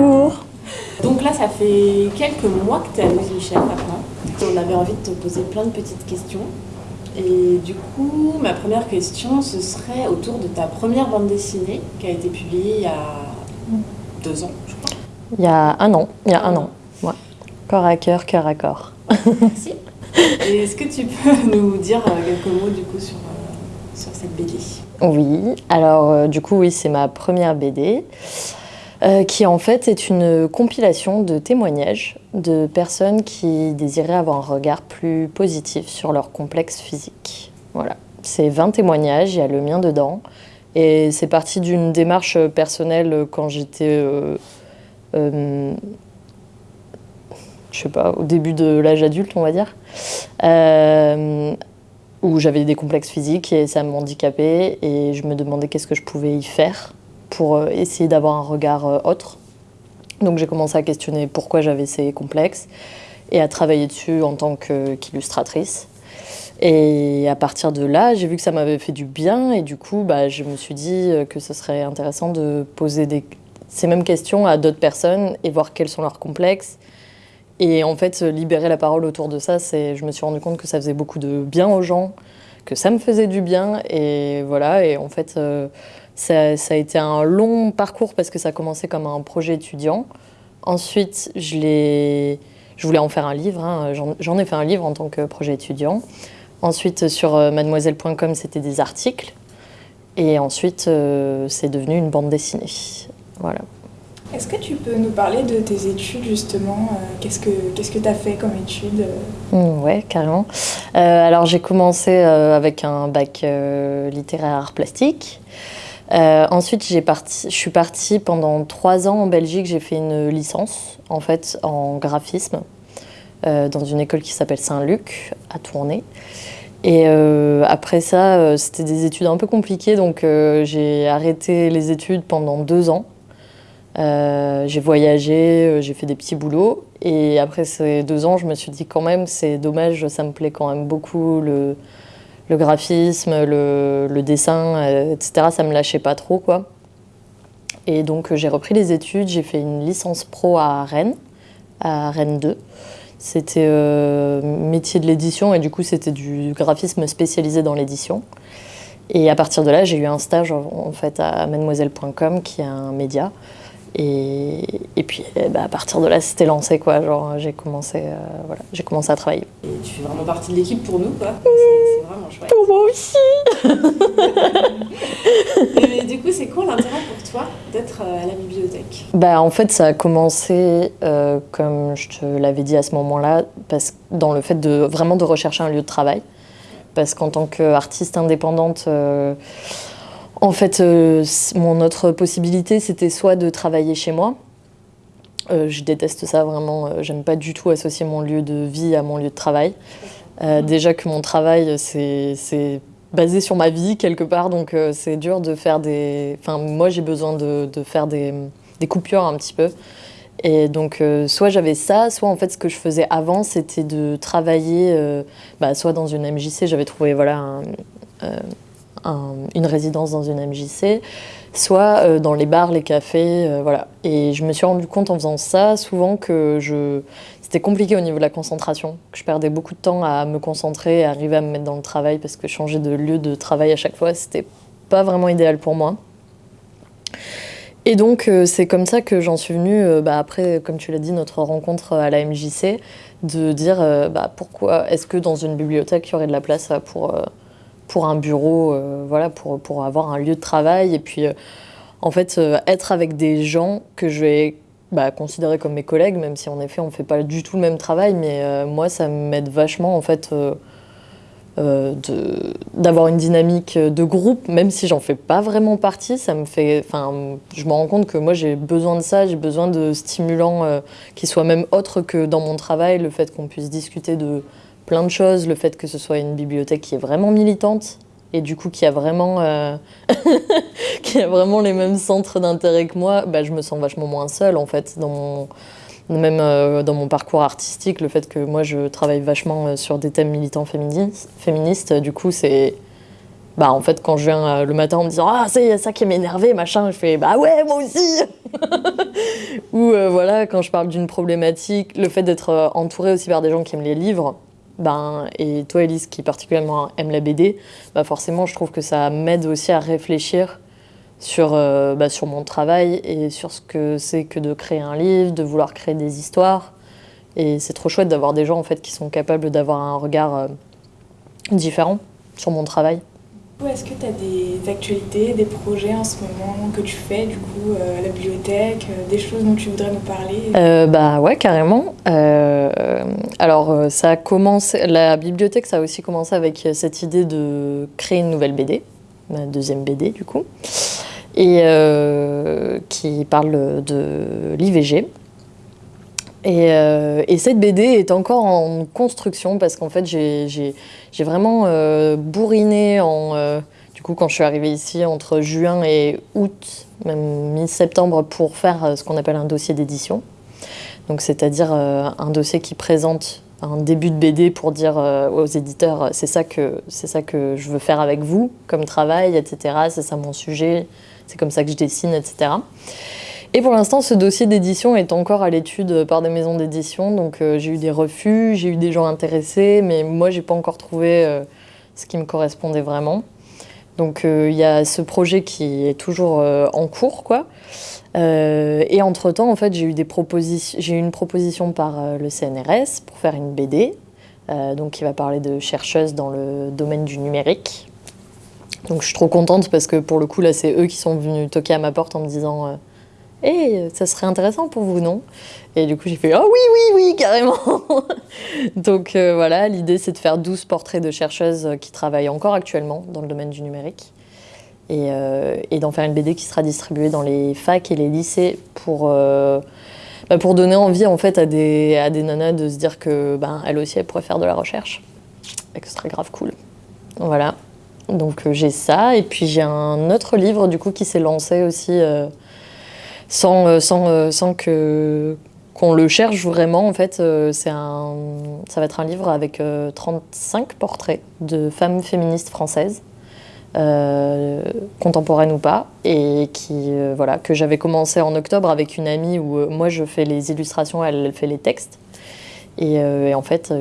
Bonjour. Donc là, ça fait quelques mois que tu es à Louise Michel maintenant. On avait envie de te poser plein de petites questions. Et du coup, ma première question, ce serait autour de ta première bande dessinée qui a été publiée il y a deux ans, je crois. Il y a un an, il y a un an. Ouais. Corps à cœur, cœur à corps. Merci. Et est-ce que tu peux nous dire euh, quelques mots du coup sur, euh, sur cette BD Oui, alors euh, du coup oui, c'est ma première BD. Qui en fait est une compilation de témoignages de personnes qui désiraient avoir un regard plus positif sur leur complexe physique. Voilà, c'est 20 témoignages, il y a le mien dedans. Et c'est parti d'une démarche personnelle quand j'étais je sais pas, au début de l'âge adulte, on va dire, euh, où j'avais des complexes physiques et ça m'handicapait et je me demandais qu'est-ce que je pouvais y faire pour euh, essayer d'avoir un regard euh, autre. Donc j'ai commencé à questionner pourquoi j'avais ces complexes et à travailler dessus en tant qu'illustratrice. Et à partir de là, j'ai vu que ça m'avait fait du bien et du coup, bah, je me suis dit que ce serait intéressant de poser ces mêmes questions à d'autres personnes et voir quels sont leurs complexes et en fait, libérer la parole autour de ça, je me suis rendu compte que ça faisait beaucoup de bien aux gens, que ça me faisait du bien. Et voilà, et en fait, euh, ça, a été un long parcours parce que ça a commencé comme un projet étudiant. Ensuite, je, je voulais en faire un livre. Hein. J'en ai fait un livre en tant que projet étudiant. Ensuite, sur euh, mademoiselle.com, c'était des articles. Et ensuite, euh, c'est devenu une bande dessinée. Voilà. Est-ce que tu peux nous parler de tes études justement euh, Qu'est-ce que tu as fait comme études Oui, mmh, Ouais, carrément. Euh, alors j'ai commencé euh, avec un bac littéraire art plastique. ensuite, je suis partie pendant trois ans en Belgique. J'ai fait une licence en fait en graphisme dans une école qui s'appelle Saint-Luc à Tournai. Et après ça, c'était des études un peu compliquées, donc j'ai arrêté les études pendant deux ans. Euh, j'ai voyagé, euh, j'ai fait des petits boulots. Et après ces deux ans, je me suis dit quand même, c'est dommage, ça me plaît quand même beaucoup le, graphisme, le, le dessin, euh, etc. Ça me lâchait pas trop, quoi. Et donc j'ai repris les études, j'ai fait une licence pro à Rennes, à Rennes 2. C'était métier de l'édition et du coup c'était du graphisme spécialisé dans l'édition. Et à partir de là, j'ai eu un stage en fait à mademoiselle.com qui est un média et, et, puis eh ben, à partir de là, c'était lancé quoi. Genre j'ai commencé, euh, voilà, j'ai commencé à travailler. Et tu fais vraiment partie de l'équipe pour nous quoi. C'est vraiment chouette. Pour moi aussi. du coup, c'est quoi l'intérêt pour toi d'être euh, à la bibliothèque? Bah en fait, ça a commencé euh, comme je te l'avais dit à ce moment-là, parce dans le fait de vraiment de rechercher un lieu de travail, parce qu'en tant qu'artiste indépendante. En fait, euh, mon autre possibilité, c'était soit de travailler chez moi. Euh, je déteste ça vraiment, euh, j'aime pas du tout associer mon lieu de vie à mon lieu de travail. déjà que mon travail, c'est basé sur ma vie quelque part, donc c'est dur de faire des... Enfin, moi j'ai besoin de, faire des, coupures un petit peu. Et donc, soit j'avais ça, soit en fait, ce que je faisais avant, c'était de travailler, bah, soit dans une MJC, j'avais trouvé voilà, un, une résidence dans une MJC, soit euh, dans les bars, les cafés, euh, voilà. Et je me suis rendu compte en faisant ça souvent que c'était compliqué au niveau de la concentration, que je perdais beaucoup de temps à me concentrer, à arriver à me mettre dans le travail, parce que changer de lieu de travail à chaque fois, c'était pas vraiment idéal pour moi. Et donc, euh, c'est comme ça que j'en suis venue, bah, après, comme tu l'as dit, notre rencontre à la MJC, de dire bah, pourquoi est-ce que dans une bibliothèque, il y aurait de la place pour pour un bureau, euh, voilà, pour, pour avoir un lieu de travail. Et puis, euh, en fait, euh, être avec des gens que je vais bah, considérer comme mes collègues, même si en effet, on ne fait pas du tout le même travail. Mais moi, ça m'aide vachement, en fait, d'avoir une dynamique de groupe, même si j'en fais pas vraiment partie. Ça me fait, je me rends compte que moi, j'ai besoin de ça. J'ai besoin de stimulants qui soient même autres que dans mon travail. Le fait qu'on puisse discuter de plein de choses, le fait que ce soit une bibliothèque qui est vraiment militante et du coup qui a vraiment, euh, qui a vraiment les mêmes centres d'intérêt que moi, bah, je me sens vachement moins seule en fait même euh, dans mon parcours artistique, le fait que moi je travaille vachement euh, sur des thèmes militants féministes, du coup c'est bah en fait quand je viens le matin en me disant ah c'est ça qui m'énervé machin je fais bah ouais moi aussi ou voilà quand je parle d'une problématique le fait d'être entouré aussi par des gens qui aiment les livres ben et toi Elise qui particulièrement aime la BD bah forcément je trouve que ça m'aide aussi à réfléchir sur, bah, sur mon travail et sur ce que c'est que de créer un livre de vouloir créer des histoires. Et c'est trop chouette d'avoir des gens en fait qui sont capables d'avoir un regard différent sur mon travail est-ce que tu as des actualités, des projets en ce moment que tu fais du coup euh, à la bibliothèque, euh, des choses dont tu voudrais nous parler? Euh, Bah ouais, carrément. alors ça a commencé, la bibliothèque ça a aussi commencé avec cette idée de créer une nouvelle BD, ma deuxième BD du coup, et qui parle de l'IVG. Euh, et, cette BD est encore en construction parce qu'en fait j'ai vraiment euh, bourriné en, euh, du coup quand je suis arrivée ici entre juin et août, même mi-septembre pour faire ce qu'on appelle un dossier d'édition. Donc c'est-à-dire un dossier qui présente un début de BD pour dire aux éditeurs c'est ça, ça que je veux faire avec vous comme travail, etc. C'est ça mon sujet, c'est comme ça que je dessine, etc. Et pour l'instant, ce dossier d'édition est encore à l'étude par des maisons d'édition. Donc euh, j'ai eu des refus, j'ai eu des gens intéressés, mais moi, j'ai pas encore trouvé euh, ce qui me correspondait vraiment. Donc euh, il y a ce projet qui est toujours en cours, quoi. et entre-temps, en fait, j'ai eu, eu une proposition par le CNRS pour faire une BD, donc qui va parler de chercheuses dans le domaine du numérique. Donc je suis trop contente parce que pour le coup, là, c'est eux qui sont venus toquer à ma porte en me disant et ça serait intéressant pour vous, non? Et du coup, j'ai fait, oh oui, oui, oui, carrément Donc euh, voilà, l'idée, c'est de faire 12 portraits de chercheuses qui travaillent encore actuellement dans le domaine du numérique. Euh, et, d'en faire une BD qui sera distribuée dans les facs et les lycées pour, euh, bah, donner envie en fait à des, à nanas de se dire que ben, aussi, elles pourraient faire de la recherche. Et que ce serait grave cool. Voilà. Donc j'ai ça. Et puis j'ai un autre livre du coup qui s'est lancé aussi sans, euh, sans, euh, sans que qu'on le cherche vraiment. En fait, euh, c'est un, ça va être un livre avec 35 portraits de femmes féministes françaises, contemporaines ou pas, et qui, voilà, que j'avais commencé en octobre avec une amie où moi je fais les illustrations, elle, fait les textes. Et, en fait,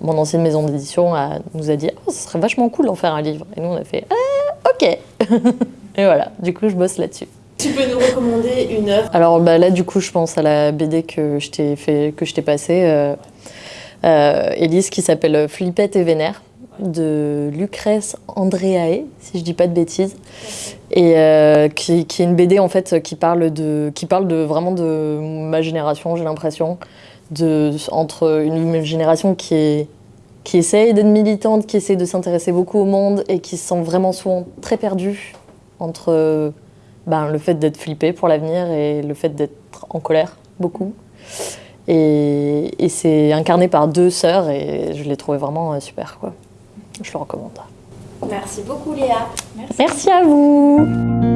mon ancienne maison d'édition nous a dit oh, ce serait vachement cool d'en faire un livre. Et nous, on a fait ah, ok. et voilà, du coup, je bosse là-dessus. Tu peux nous recommander une œuvre Alors bah, là, du coup, je pense à la BD que je t'ai fait, que je t'ai passée, euh, euh, Élise, qui s'appelle Flippette et Vénère de Lucrèce Andréae, si je dis pas de bêtises, et euh, qui, qui, est une BD en fait qui parle de, qui parle de vraiment de ma génération, j'ai l'impression, de entre une génération qui est qui essaye d'être militante, qui essaye de s'intéresser beaucoup au monde et qui se sent vraiment souvent très perdue entre ben, le fait d'être flippé pour l'avenir et le fait d'être en colère beaucoup. Et, c'est incarné par deux sœurs et je l'ai trouvé vraiment euh, super. Quoi. Je le recommande. Merci beaucoup Léa. Merci à vous.